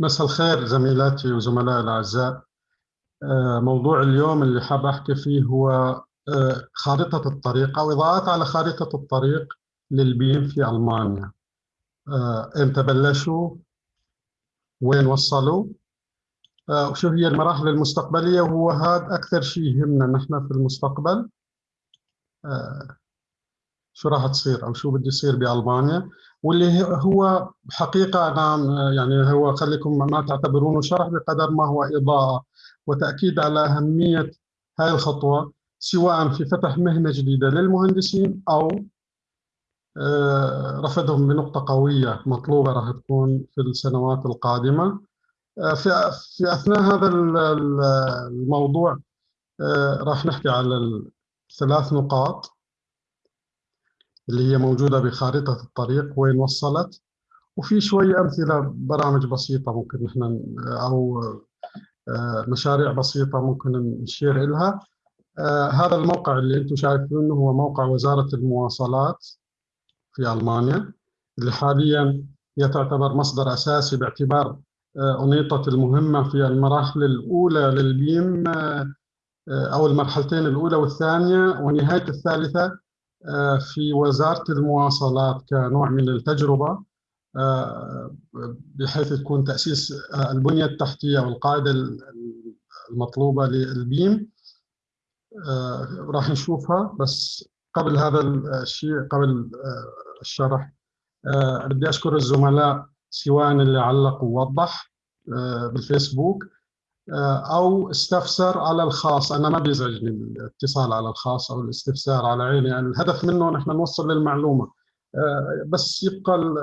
مساء الخير زميلاتي وزملائي الأعزاء. آه، موضوع اليوم اللي حاب أحكي فيه هو آه، خارطة الطريق أو إضاءات على خارطة الطريق للبيم في ألمانيا. إمتى بلشوا؟ وين وصلوا؟ وشو هي المراحل المستقبلية؟ وهو هذا أكثر شيء يهمنا نحن في المستقبل. شو راح تصير أو شو بده يصير بألمانيا؟ واللي هو حقيقة أنا يعني هو خليكم ما تعتبرونه شرح بقدر ما هو إضاءة وتأكيد على أهمية هاي الخطوة سواء في فتح مهنة جديدة للمهندسين أو آه، رفضهم بنقطة قوية مطلوبة راح تكون في السنوات القادمة. آه، في في أثناء هذا الموضوع آه، راح نحكي على الثلاث نقاط. اللي هي موجودة بخارطة الطريق وين وصلت. وفي شوي أمثلة برامج بسيطة ممكن نحن أو آه، مشاريع بسيطة ممكن نشير لها آه، هذا الموقع اللي أنتم شايفينه هو موقع وزارة المواصلات في ألمانيا اللي حاليا هي تعتبر مصدر أساسي باعتبار آه، أنيطة المهمة في المراحل الأولى للبيم أو المرحلتين الأولى والثانية ونهاية الثالثة في وزارة المواصلات كنوع من التجربة آه، بحيث تكون تأسيس آه، البنية التحتية والقاعدة المطلوبة للبيم راح نشوفها. بس قبل هذا الشيء قبل الشرح بدي أشكر الزملاء سواء اللي علق ووضح بالفيسبوك. آه، أو استفسر على الخاص. أنا ما بيزعجني الاتصال على الخاص أو الاستفسار على عيني. يعني الهدف منه نحن نوصل للمعلومة. آه، بس يبقى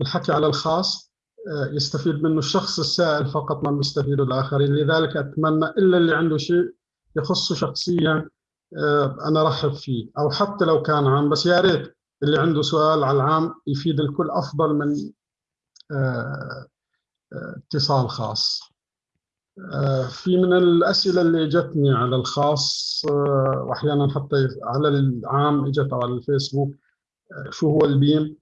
الحكي على الخاص آه، يستفيد منه الشخص السائل فقط ما بيستفيده الآخرين. لذلك أتمنى إلا اللي عنده شيء يخصه شخصيا أنا رحب فيه. أو حتى لو كان عام. بس يا ريت اللي عنده سؤال على العام يفيد الكل أفضل من اتصال خاص. آه، في من الأسئلة اللي جتني على الخاص آه، وأحيانا حتى على العام إجت على الفيسبوك آه، شو هو البيم؟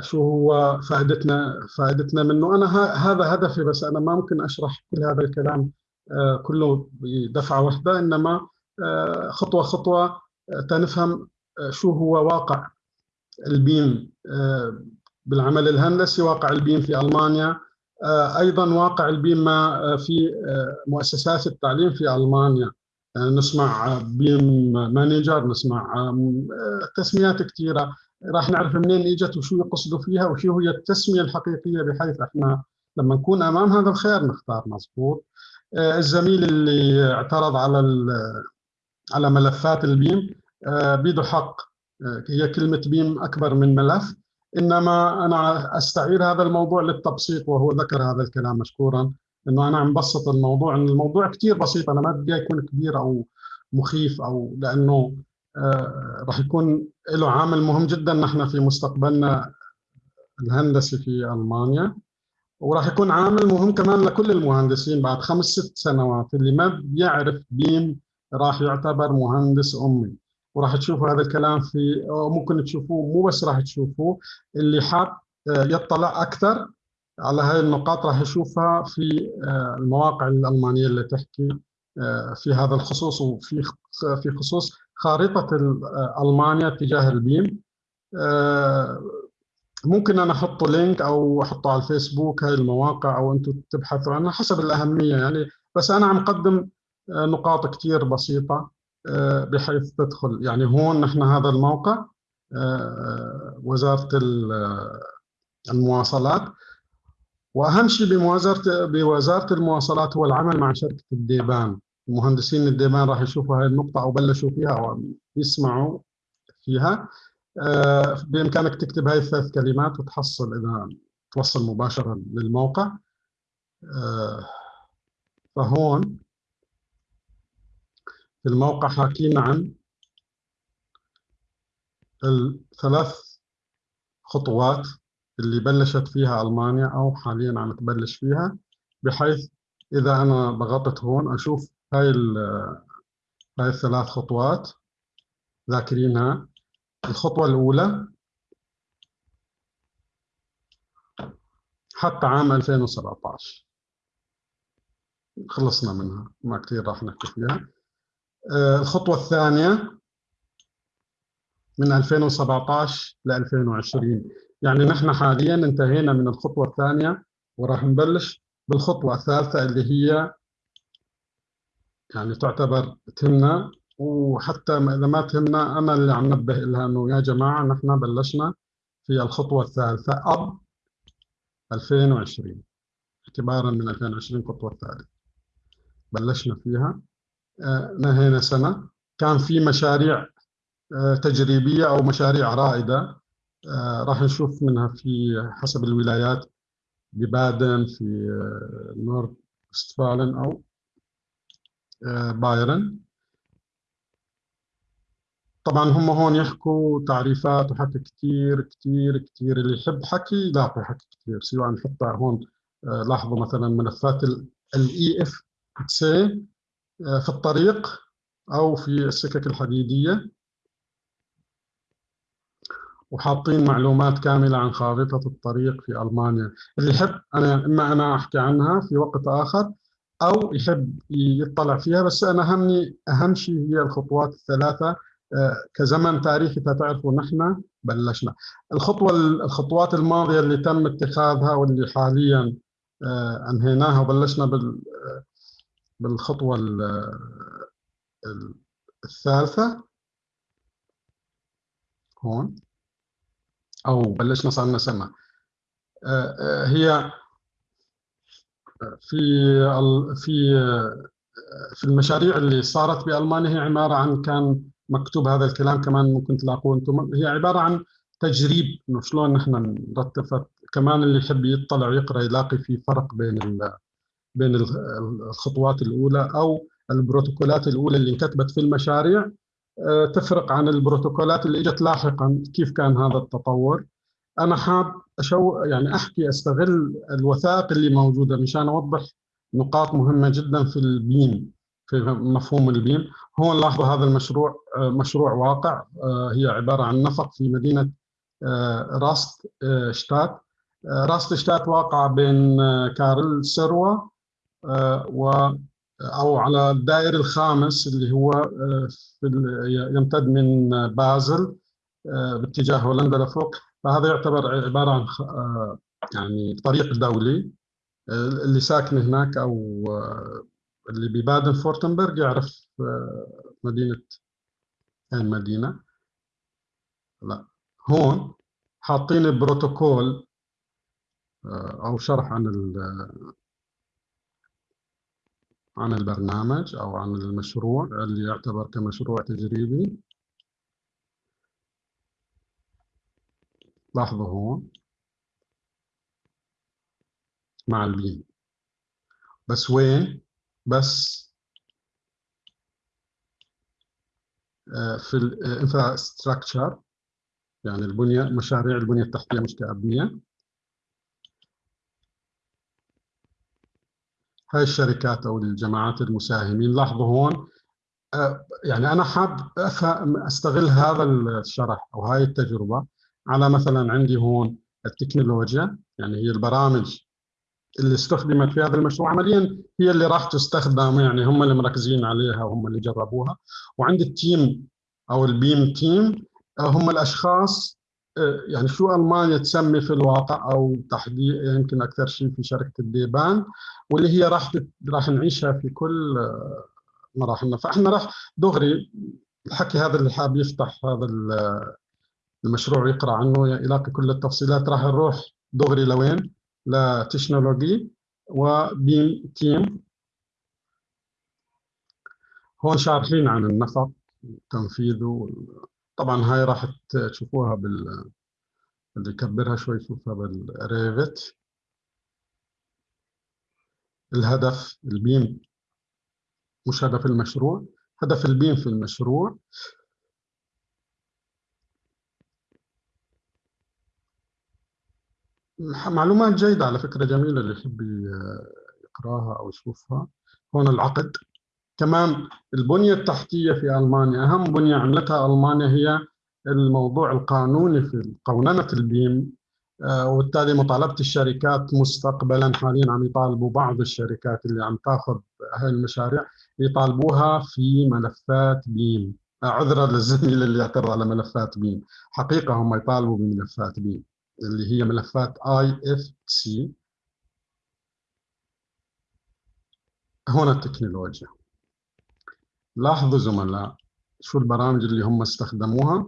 شو هو فائدتنا فائدتنا منه؟ أنا هذا هدفي بس أنا ما ممكن أشرح كل هذا الكلام كله بدفعة واحدة إنما خطوة خطوة تنفهم شو هو واقع البيم بالعمل الهندسي واقع البيم في ألمانيا آه، أيضا واقع البيم آه، في آه، مؤسسات التعليم في ألمانيا. نسمع بيم مانجر نسمع تسميات كثيرة. راح نعرف منين إجت وشو يقصدوا فيها وشو هي التسمية الحقيقية بحيث إحنا لما نكون أمام هذا الخير نختار مضبوط الزميل اللي اعترض على على ملفات البيم بيده حق. هي كلمة بيم أكبر من ملف. إنما أنا أستعير هذا الموضوع للتبسيط وهو ذكر هذا الكلام مشكورا إنه أنا عم بسط الموضوع إن الموضوع كثير بسيط أنا ما بدي يكون كبير أو مخيف أو لأنه آه راح يكون له عامل مهم جدا نحن في مستقبلنا الهندسي في ألمانيا وراح يكون عامل مهم كمان لكل المهندسين بعد خمس ست سنوات اللي ما بيعرف بيم راح يعتبر مهندس أمي. وراح تشوفوا هذا الكلام في ممكن تشوفوه مو بس راح تشوفوه اللي حاب آه، يطلع أكثر على هاي النقاط راح يشوفها في آه، المواقع الألمانية اللي تحكي آه، في هذا الخصوص وفي في خصوص خارطه ألمانيا تجاه البيم. ممكن أنا أحطه لينك أو أحطه على الفيسبوك هاي المواقع أو أنتم تبحثوا عنها حسب الأهمية يعني. بس أنا عم قدم نقاط كثير بسيطة. بحيث تدخل. يعني هون نحن هذا الموقع آه، وزارة المواصلات. وأهم شيء بوزاره بوزارة المواصلات هو العمل مع شركة الديبان. المهندسين الديبان راح يشوفوا هذه النقطة أو بلشوا فيها أو يسمعوا فيها. آه، بإمكانك تكتب هاي الثلاث كلمات وتحصل إذا توصل مباشرة للموقع. فهون في الموقع حاكينا عن الثلاث خطوات اللي بلشت فيها ألمانيا أو حاليا عم تبلش فيها بحيث إذا أنا ضغطت هون أشوف هاي هاي الثلاث خطوات ذاكرينها. الخطوة الأولى حتى عام 2017 خلصنا منها ما كثير راح نحكي فيها. الخطوة الثانية من 2017 ل 2020 يعني نحن حاليا انتهينا من الخطوة الثانية وراح نبلش بالخطوة الثالثة اللي هي يعني تعتبر تهمنا. وحتى إذا ما تهمنا أنا اللي عم نبه لها إنه يا جماعة نحن بلشنا في الخطوة الثالثة أب 2020 اعتبارا من 2020 الخطوة الثالثة. بلشنا فيها. آه، نهينا سنة. كان في مشاريع آه، تجريبية أو مشاريع رائدة آه، راح نشوف منها في حسب الولايات ببادن في نورد استفالن أو بايرن. طبعا هم هون يحكوا تعريفات وحكي كثير كثير كثير اللي يحب حكي يلاقي حكي كثير سواء حتى هون لاحظوا مثلا ملفات الاي إف سي في الطريق أو في السكك الحديدية. وحاطين معلومات كاملة عن خارطة الطريق في ألمانيا. اللي يحب أنا إما أنا أحكي عنها في وقت آخر أو يحب يطلع فيها بس أنا همني أهم شيء هي الخطوات الثلاثة. آه، كزمن تاريخي تعرفوا نحن بلشنا. الخطوة الخطوات الماضية اللي تم اتخاذها واللي حاليا آه، أنهيناها وبلشنا بال بالخطوة الثالثة. هون. أو بلشنا صار لنا سنه آه، هي في في في المشاريع اللي صارت بألمانيا هي عبارة عن كان مكتوب هذا الكلام كمان ممكن تلاقوه أنتم. هي عبارة عن تجريب إنه شلون نحن نرتب كمان اللي يحب يطلع ويقرأ يلاقي في فرق بين بين الخطوات الأولى أو البروتوكولات الأولى اللي انكتبت في المشاريع آه، تفرق عن البروتوكولات اللي إجت لاحقا كيف كان هذا التطور. أنا حاب أشو يعني أحكي أستغل الوثائق اللي موجودة مشان أوضح نقاط مهمة جدا في البيم في مفهوم البيم. هون لاحظوا هذا المشروع آه، مشروع واقع آه، هي عبارة عن نفق في مدينة راست شتات راست شتات واقع بين كارل سروا و أو على الدائري الخامس اللي هو يمتد من بازل باتجاه هولندا لفوق. فهذا يعتبر عبارة عن يعني طريق دولي اللي ساكن هناك أو اللي ببادن فورتنبرغ يعرف مدينة. المدينة لا. هون حاطين بروتوكول أو شرح عن عن البرنامج أو عن المشروع اللي يعتبر كمشروع تجريبي. لاحظوا هون. مع البيم بس وين؟ بس آه، في الانفراستراكشر يعني البنية مشاريع البنية التحتية مش كأبنية. هاي الشركات أو الجماعات المساهمين لاحظوا هون آه، يعني أنا حاب أستغل هذا الشرح أو هاي التجربة على مثلا عندي هون التكنولوجيا يعني هي البرامج اللي استخدمت في هذا المشروع. عمليا هي اللي راح تستخدم يعني هم اللي مركزين عليها وهم اللي جربوها. وعند التيم أو البيم تيم آه، هم الأشخاص يعني شو ألمانيا تسمي في الواقع أو تحديد يمكن أكثر شيء في شركة الديبان واللي هي راح راح نعيشها في كل آه، مراحلنا فإحنا راح دغري الحكي هذا اللي حاب يفتح هذا المشروع ويقرأ عنه يلاقي كل التفصيلات راح نروح دغري لوين؟ لتكنولوجي وبيم تيم هون شارحين عن النفق تنفيذه طبعا هاي راح تشوفوها بال اللي يكبرها شوي يشوفها بالريفت. الهدف البيم مش هدف المشروع هدف البيم في المشروع. معلومات جيدة على فكرة جميلة اللي يحب يقراها أو يشوفها. هون العقد. كمان البنية التحتية في ألمانيا أهم بنية عملتها ألمانيا هي الموضوع القانوني في قوننة البيم. وبالتالي مطالبة الشركات مستقبلا حاليا عم يطالبوا بعض الشركات اللي عم تاخذ هاي المشاريع يطالبوها في ملفات بيم. عذرا للزميل اللي اعترض على ملفات بيم. حقيقة هم يطالبوا بملفات بيم اللي هي ملفات آي إف سي. هنا التكنولوجيا. لاحظوا زملاء شو البرامج اللي هم استخدموها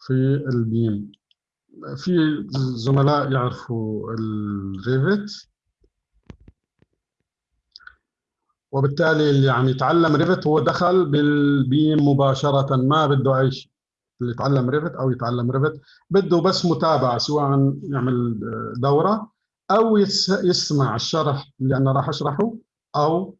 في البيم؟ في زملاء يعرفوا الريفت وبالتالي اللي عم يتعلم ريفت هو دخل بالبيم مباشرة ما بده أي شيء اللي يتعلم Revit أو يتعلم Revit بده بس متابعة سواء يعمل دورة أو يسمع الشرح اللي أنا راح أشرحه أو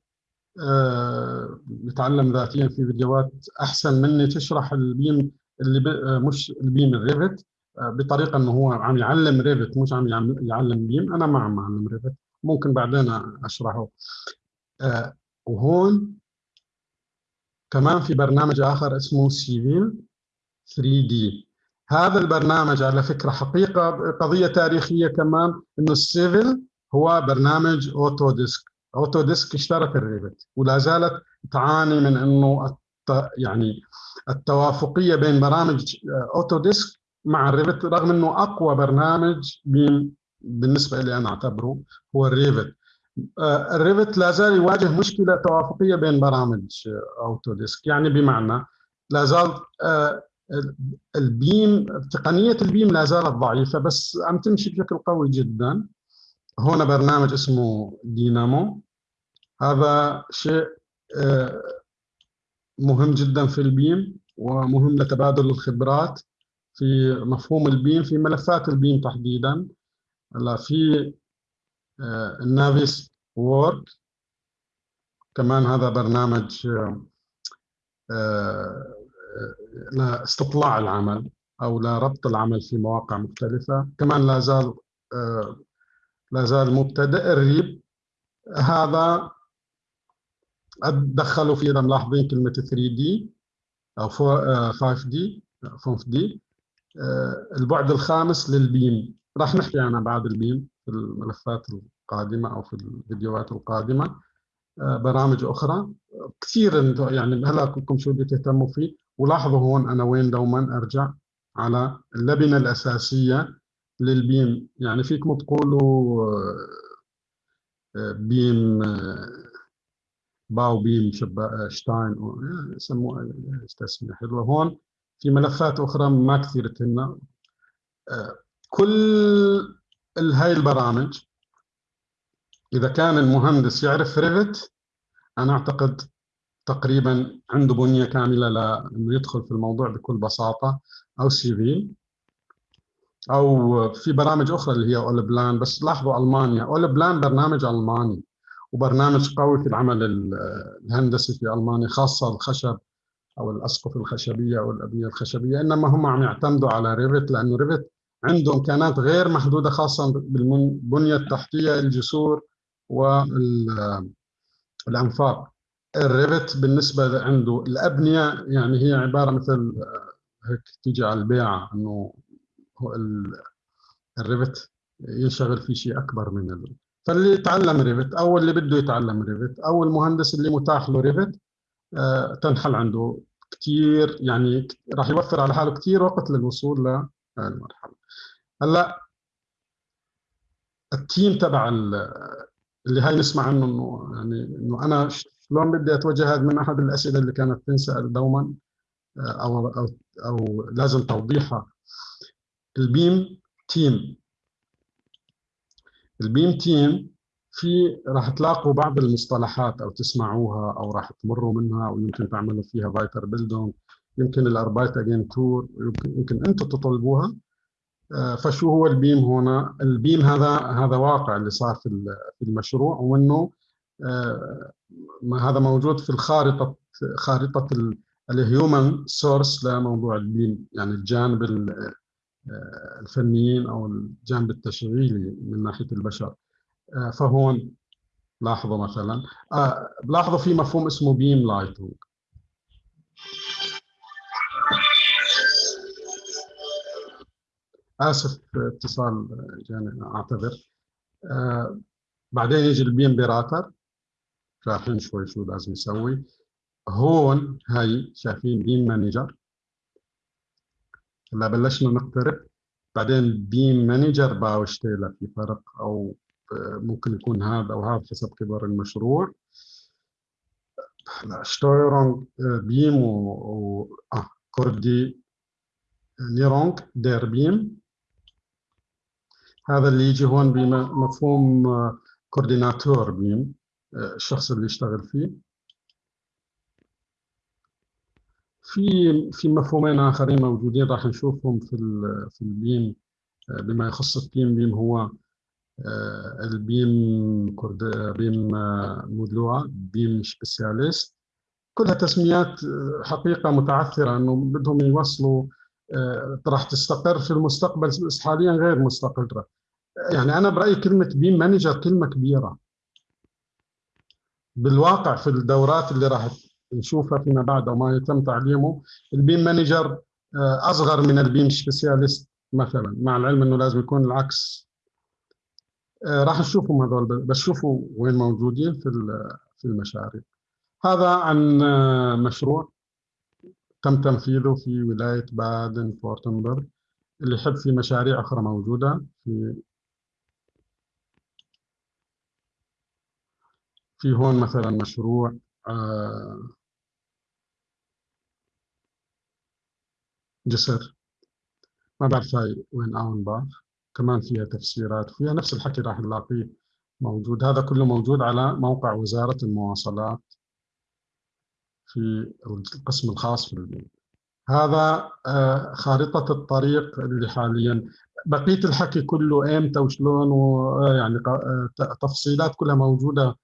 آه، يتعلم ذاتيا في فيديوهات أحسن مني تشرح ال BIM اللي آه، مش ال BIM ال Revit آه، بطريقة أنه هو عم يعلم Revit مش عم يعلم BIM. أنا ما عم أعلم Revit ممكن بعدين أشرحه. وهون كمان في برنامج آخر اسمه Civil 3D. هذا البرنامج على فكرة حقيقة قضية تاريخية كمان إنه ال Civil هو برنامج Autodesk Autodesk اشترت ال Revit ولا زالت تعاني من إنه يعني التوافقية بين برامج Autodesk مع ال Revit رغم إنه أقوى برنامج بالنسبة لي أنا أعتبره هو ال Revit. آه، ال Revit لا زال يواجه مشكلة توافقية بين برامج Autodesk يعني بمعنى لا زال آه، ال BIM تقنية ال BIM لا زالت ضعيفة بس عم تمشي بشكل قوي جدا. هنا برنامج اسمه دينامو. هذا شيء آه، مهم جدا في ال BIM ومهم لتبادل الخبرات في مفهوم ال BIM في ملفات ال BIM تحديدا. هلا في النافيس وورد. كمان هذا برنامج آه، لاستطلاع العمل أو لربط العمل في مواقع مختلفة. كمان لا زال آه، لا زال مبتدئ الريب. هذا دخلوا فيه اذا ملاحظين كلمة 3 دي أو 5 دي 5D. البعد الخامس لل BIM. راح نحكي عنها بعد ال BIM في الملفات القادمة أو في الفيديوهات القادمة. آه، برامج أخرى. كثير يعني هلا كلكم شو بدي تهتموا فيه. ولاحظوا هون أنا وين دوما أرجع على اللبنة الأساسية لل BIM. يعني فيكم تقولوا آه، BIM آه، Bau BIM Baustein يسموها تسميه حلوة. هون في ملفات أخرى ما كثير تهمنا كل هاي البرامج إذا كان المهندس يعرف Revit أنا أعتقد تقريبا عنده بنية كاملة لأنه يدخل في الموضوع بكل بساطة أو Civil أو في برامج أخرى اللي هي Allplan بس لاحظوا ألمانيا. Allplan برنامج ألماني. وبرنامج قوي في العمل الهندسي في ألمانيا خاصة الخشب أو الأسقف الخشبية أو الأبنية الخشبية إنما هم عم يعتمدوا على Revit لأنه Revit عنده امكانات غير محدودة خاصة بالبنية التحتية الجسور والأنفاق ال Revit بالنسبة عنده الأبنية يعني هي عبارة مثل هيك تيجي على البيعه إنه ال Revit ينشغل في شيء أكبر من. فاللي يتعلم Revit أو اللي بده يتعلم Revit أو المهندس اللي متاح له Revit آه، تنحل عنده كثير يعني راح يوفر على حاله كثير وقت للوصول للمرحله هلأ ال team تبع اللي هاي نسمع عنه إنه يعني إنه أنا شلون بدي أتوجه هذا؟ من أحد الأسئلة اللي كانت تنسأل دوما آه، أو أو أو لازم توضيحها. ال BIM team. ال BIM team في راح تلاقوا بعض المصطلحات أو تسمعوها أو راح تمروا منها أو يمكن تعملوا فيها Weiterbildung يمكن ال Arbeitsagentur يمكن يمكن أنتم تطلبوها آه، فشو هو ال BIM هنا؟ ال BIM هذا هذا واقع اللي صار في المشروع وإنه آه، هذا موجود في الخارطه خارطة ال human source لموضوع ال BIM يعني الجانب الفنيين أو الجانب التشغيلي من ناحية البشر. فهون لاحظوا مثلا. لاحظوا في مفهوم اسمه BIM Leitung آسف اتصال جاني أعتذر. آه بعدين يجي ال BIM Berater شايفين شوي شو لازم يسوي. هون هاي شايفين BIM Manager هلا بلشنا نقترب بعدين BIM Manager Baustelle في فرق أو ممكن يكون هذا أو هذا حسب كبر المشروع. لا Steuerung BIM و, و... آه Koordinierung der BIM. هذا اللي يجي هون بمفهوم كورديناتور بيم الشخص اللي يشتغل فيه. في في مفهومين آخرين موجودين راح نشوفهم في في البيم بما يخص البيم بيم هو البيم كورد بيم مودلوع بيم سبيسياليست. كلها تسميات حقيقة متعثرة أنه بدهم يوصلوا راح تستقر في المستقبل بس حاليا غير مستقرة. يعني أنا برأيي كلمة BIM Manager كلمة كبيرة. بالواقع في الدورات اللي راح نشوفها فيما بعد أو ما يتم تعليمه. ال BIM Manager أصغر من ال BIM Spezialist مثلا مع العلم إنه لازم يكون العكس. راح نشوفهم هذول بس شوفوا وين موجودين في في المشاريع. هذا عن مشروع تم تنفيذه في ولاية بادن فورتنبرغ اللي يحب في مشاريع أخرى موجودة في في هون مثلا مشروع. جسر. ما بعرف هاي وين اونباخ كمان فيها تفسيرات فيها نفس الحكي راح نلاقيه موجود. هذا كله موجود على موقع وزارة المواصلات في القسم الخاص في البيت هذا خارطة الطريق اللي حاليا. بقية الحكي كله إمتى وشلون ويعني تفصيلات كلها موجودة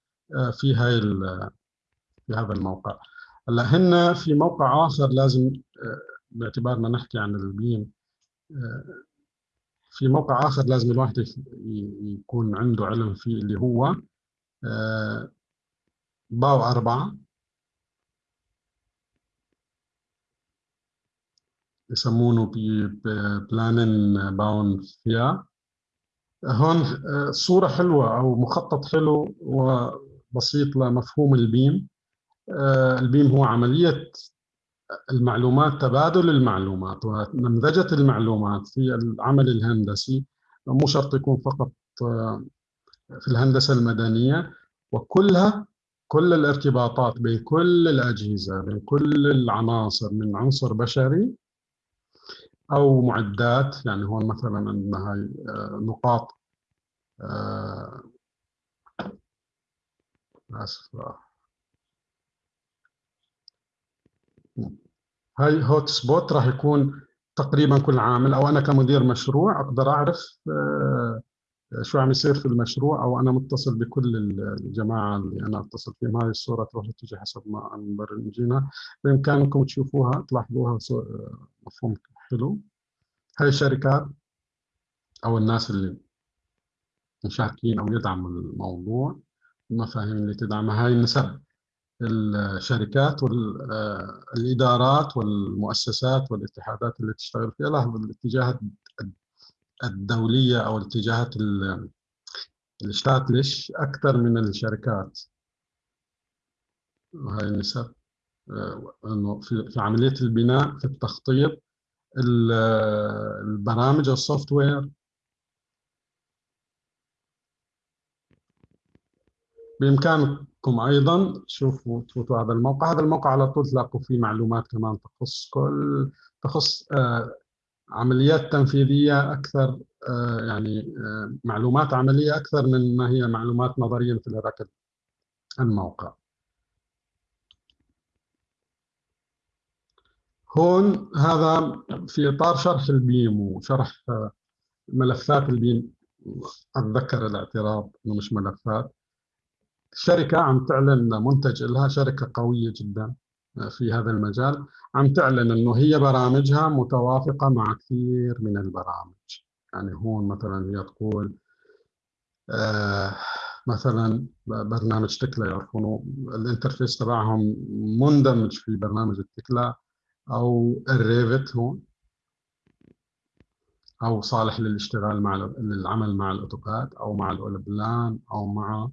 في هاي في هذا الموقع. هلا هن في موقع آخر لازم باعتبارنا نحكي عن البيم في موقع آخر لازم الواحد يكون عنده علم فيه اللي هو Bau أربعة يسمونه Planen Bauen vier. هون صورة حلوة أو مخطط حلو وبسيط لمفهوم ال BIM. ال BIM هو عملية المعلومات تبادل المعلومات ونمذجة المعلومات في العمل الهندسي. مو شرط يكون فقط في الهندسة المدنية وكلها كل الارتباطات بين كل الأجهزة بين كل العناصر من عنصر بشري أو معدات. يعني هون مثلا عندنا هاي نقاط آسف هاي هوت سبوت راح يكون تقريبا كل عامل أو أنا كمدير مشروع أقدر أعرف شو عم يصير في المشروع أو أنا متصل بكل الجماعة اللي أنا أتصل فيهم. هاي الصورة تروح تجي حسب ما مبرمجينها بإمكانكم تشوفوها تلاحظوها مفهوم حلو. هاي الشركات أو الناس اللي مشاركين أو يدعموا الموضوع المفاهيم اللي تدعمها هاي النسب. الشركات والإدارات والمؤسسات والاتحادات اللي تشتغل فيها لاحظ الاتجاهات الدولية أو الاتجاهات الشتاتلش أكثر من الشركات؟ وهي النسب إنه في عملية البناء في التخطيط البرامج السوفت وير. بإمكانكم أيضا. تشوفوا تفوتوا هذا الموقع. هذا الموقع على طول تلاقوا فيه معلومات كمان تخص كل تخص آه عمليات تنفيذية أكثر آه يعني آه معلومات عملية أكثر من ما هي معلومات نظرية مثل هذاك الموقع. هون هذا في إطار شرح ال BIM وشرح ملفات ال BIM. أتذكر الاعتراض أنه مش ملفات. شركة عم تعلن منتج لها شركة قوية جدا في هذا المجال. عم تعلن إنه هي برامجها متوافقة مع كثير من البرامج. يعني هون مثلا هي تقول آه مثلا برنامج Tekla يعرفونه ال interface تبعهم مندمج في برنامج ال Tekla أو ال Revit هون أو صالح للاشتغال مع للعمل مع ال AutoCAD أو مع ال Allplan أو مع آه،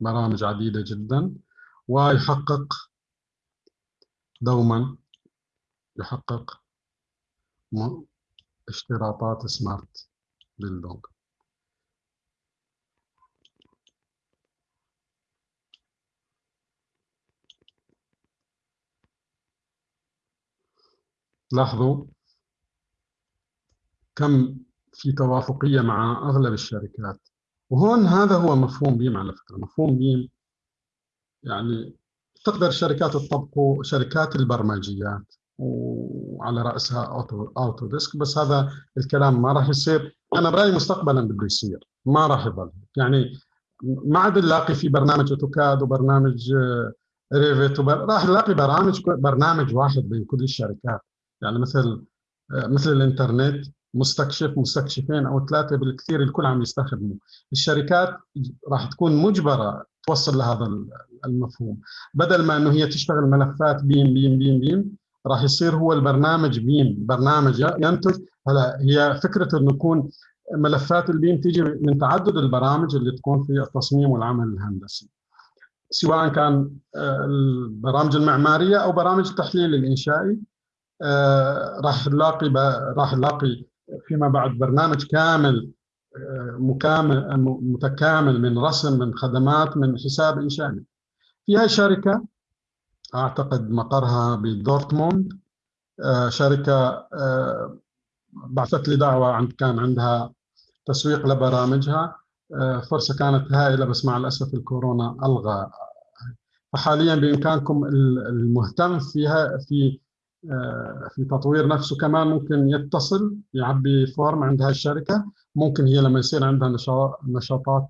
برامج عديدة جدا ويحقق دوما يحقق اشتراطات سمارت بيلدونج لاحظوا كم في توافقية مع أغلب الشركات. وهون هذا هو مفهوم BIM على فكرة. مفهوم BIM يعني تقدر الشركات تطبقه شركات البرمجيات وعلى رأسها Auto Autodesk بس هذا الكلام ما راح يصير. أنا برأيي مستقبلا بده يصير. ما راح يضل يعني ما عاد نلاقي في برنامج AutoCAD وبرنامج Revit وبر... راح نلاقي برامج برنامج واحد بين كل الشركات. يعني مثل مثل الإنترنت. مستكشف مستكشفين أو ثلاثة بالكثير الكل عم يستخدموا. الشركات راح تكون مجبرة توصل لهذا المفهوم. بدل ما إنه هي تشتغل ملفات بيم بيم بيم بيم راح يصير هو البرنامج بيم برنامج ينتج. هلا هي فكرة إنه يكون ملفات البيم تيجي من تعدد البرامج اللي تكون في التصميم والعمل الهندسي. سواء كان آه، البرامج المعمارية أو برامج التحليل الإنشائي آه، راح نلاقي راح نلاقي فيما بعد برنامج كامل آه، مكامل متكامل من رسم من خدمات من حساب انشائي في هاي الشركة أعتقد مقرها بدورتموند آه، شركة آه، بعثت لي دعوة عند كان عندها تسويق لبرامجها آه، فرصة كانت هائلة بس مع الأسف الكورونا ألغى. فحاليا بإمكانكم المهتم فيها في في تطوير نفسه كمان ممكن يتصل يعبي form عند هاي الشركة. ممكن هي لما يصير عندها نشاطات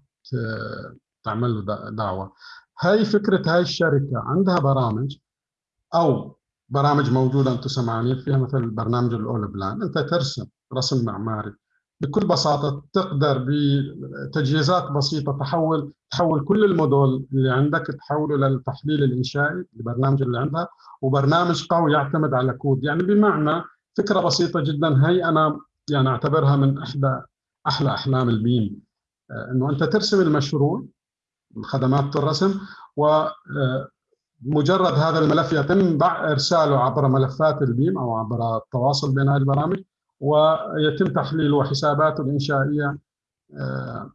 تعمل له دعوة. هاي فكرة هاي الشركة عندها برامج أو برامج موجودة أنتم سمعانين فيها مثل برنامج ال Allplan أنت ترسم رسم معماري. بكل بساطة تقدر بتجهيزات بسيطة تحول تحول كل المودول اللي عندك تحوله للتحليل الإنشائي البرنامج اللي عندها وبرنامج قوي يعتمد على كود. يعني بمعنى فكرة بسيطة جدا هي أنا يعني أعتبرها من إحدى أحلى أحلام ال BIM آه، إنه أنت ترسم المشروع خدمات الرسم ومجرد آه، هذا الملف يتم إرساله عبر ملفات ال BIM أو عبر التواصل بين هذه البرامج. ويتم تحليله وحساباته الإنشائية آه،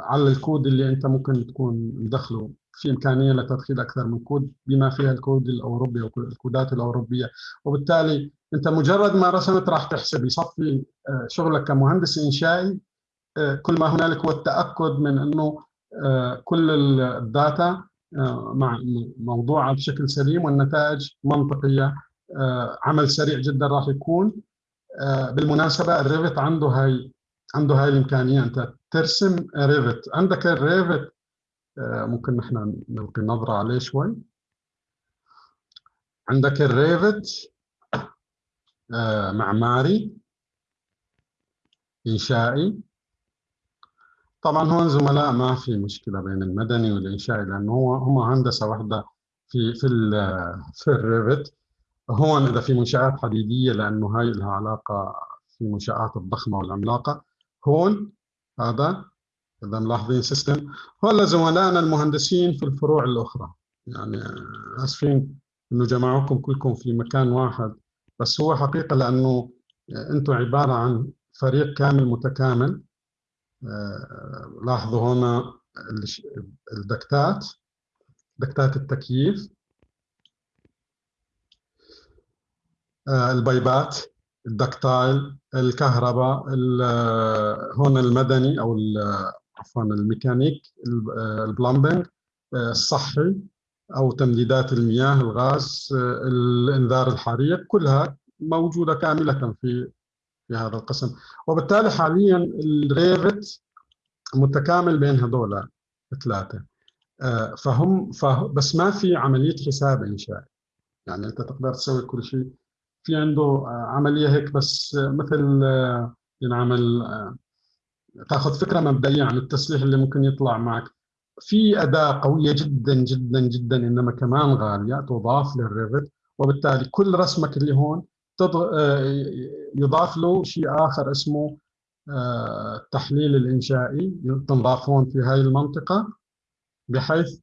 على الكود اللي أنت ممكن تكون مدخله في إمكانية لتدخيل أكثر من كود بما فيها الكود الأوروبي أو الكودات الأوروبية. وبالتالي أنت مجرد ما رسمت راح تحسب يصفي آه، شغلك كمهندس إنشائي كل ما هنالك هو التأكد من إنه آه، كل ال data آه، مع موضوعه بشكل سليم والنتائج منطقية آه، عمل سريع جدا راح يكون. بالمناسبة ال Revit عنده هاي عنده هاي الإمكانية. أنت ترسم Revit. عندك ال Revit ممكن نحن نلقي نظرة عليه شوي. عندك ال Revit معماري إنشائي. طبعا هون زملاء ما في مشكلة بين المدني والإنشائي لأنه هو هم هندسة واحدة في في في ال Revit. هون إذا في منشآت حديدية لأنه هاي لها علاقة في المنشات الضخمة والعملاقة. هون هذا إذا ملاحظين system هون زملائنا المهندسين في الفروع الأخرى. يعني آسفين إنه جمعوكم كلكم في مكان واحد. بس هو حقيقة لأنه أنتم عبارة عن فريق كامل متكامل. آه، لاحظوا هنا الدكتات دكتات التكييف. البيبات الدكتايل الكهرباء آه، هون المدني أو عفوا الميكانيك ال plumbing الصحي أو تمديدات المياه الغاز الإنذار الحريق كلها موجودة كاملة في في هذا القسم. وبالتالي حاليا ال Revit متكامل بين هذول الثلاثة. آه، فهم فه بس ما في عملية حساب انشائي يعني أنت تقدر تسوي كل شيء في عنده آه، عملية هيك بس مثل آه، ينعمل تاخذ فكرة مبدئية عن التسليح اللي ممكن يطلع معك. في أداة قوية جدا جدا جدا إنما كمان غالية تضاف للريفت وبالتالي كل رسمك اللي هون يضاف له شيء آخر اسمه التحليل الإنشائي. تنضافون في هاي المنطقة بحيث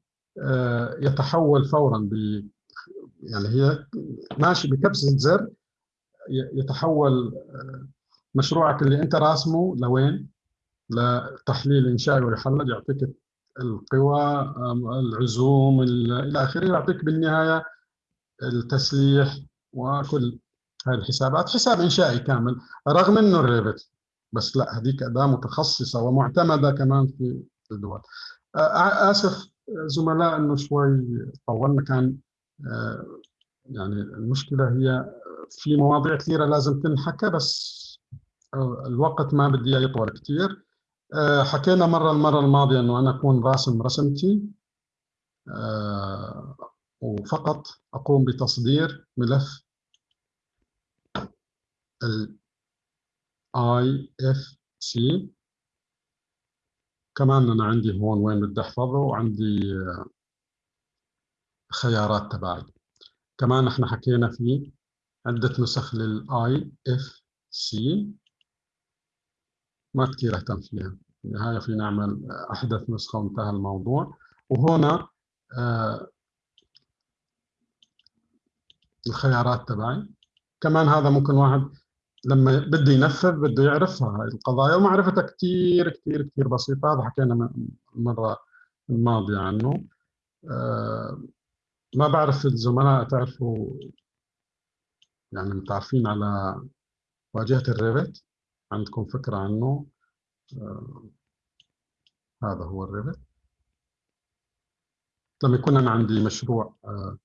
يتحول فورا يعني هي ماشي بكبسة زر يتحول مشروعك اللي انت راسمه لوين؟ لتحليل إنشائي ويحلل يعطيك القوى العزوم إلى آخره يعطيك بالنهاية التسليح وكل هذه الحسابات حساب إنشائي كامل رغم إنه الريفت بس لا هذيك أداة متخصصة ومعتمدة كمان في الدول آسف زملاء إنه شوي طولنا كان يعني المشكلة هي في مواضيع كثيرة لازم تنحكى بس الوقت ما بدي يطول كثير. آه، حكينا مرة المرة الماضية أنه أنا أكون راسم رسمتي آه، وفقط أقوم بتصدير ملف ال IFC كمان أنا عندي هون وين بدي أحفظه وعندي آه، خيارات تبعي. كمان إحنا حكينا في عدة نسخ لل IFC ما كثير أهتم فيها. بالنهايه في نعمل أحدث نسخة وانتهى الموضوع. وهنا آه الخيارات تبعي. كمان هذا ممكن واحد لما بده ينفذ بده يعرف هاي القضايا. ومعرفتها كثير كثير كثير بسيطة هذا حكينا المره الماضية عنه. آه ما بعرف الزملاء تعرفوا يعني متعرفين على واجهة ال Revit عندكم فكرة عنه؟ آه هذا هو ال Revit لما يكون أنا عندي مشروع آه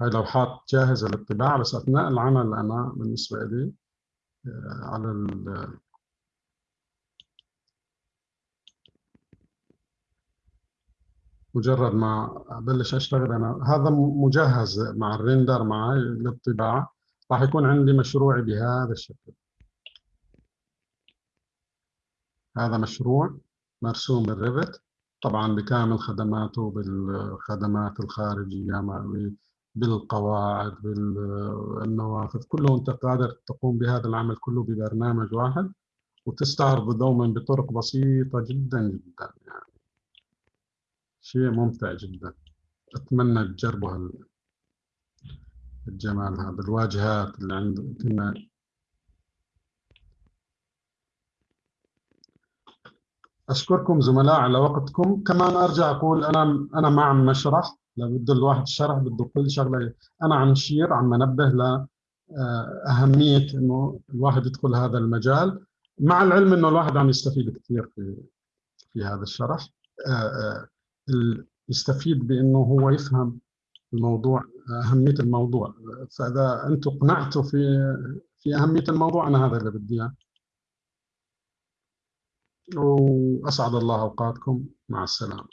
هاي لوحات جاهزة للطباعة بس أثناء العمل أنا بالنسبة لي آه على مجرد ما أبلش أشتغل أنا. هذا مجهز مع ال render معي للطباعة. راح يكون عندي مشروعي بهذا الشكل. هذا مشروع مرسوم بال Revit. طبعا بكامل خدماته بالخدمات الخارجية بالقواعد بالنوافذ كله أنت قادر تقوم بهذا العمل كله ببرنامج واحد وتستعرضه دوما بطرق بسيطة جدا جدا يعني. شيء ممتع جدا. أتمنى تجربوا الجمال هذا الواجهات اللي عند كنا أشكركم زملاء على وقتكم. كمان أرجع أقول أنا أنا ما عم نشرح بده الواحد الشرح بده كل شغلة. أنا عم نشير عم ننبه ل آه، أهمية إنه الواحد يدخل هذا المجال. مع العلم إنه الواحد عم يستفيد كثير في في هذا الشرح. آه، آه، يستفيد بأنه هو يفهم الموضوع أهمية الموضوع. فإذا أنتم قنعتوا في في أهمية الموضوع أنا هذا اللي بدي إياه. وأسعد الله أوقاتكم. مع السلامة.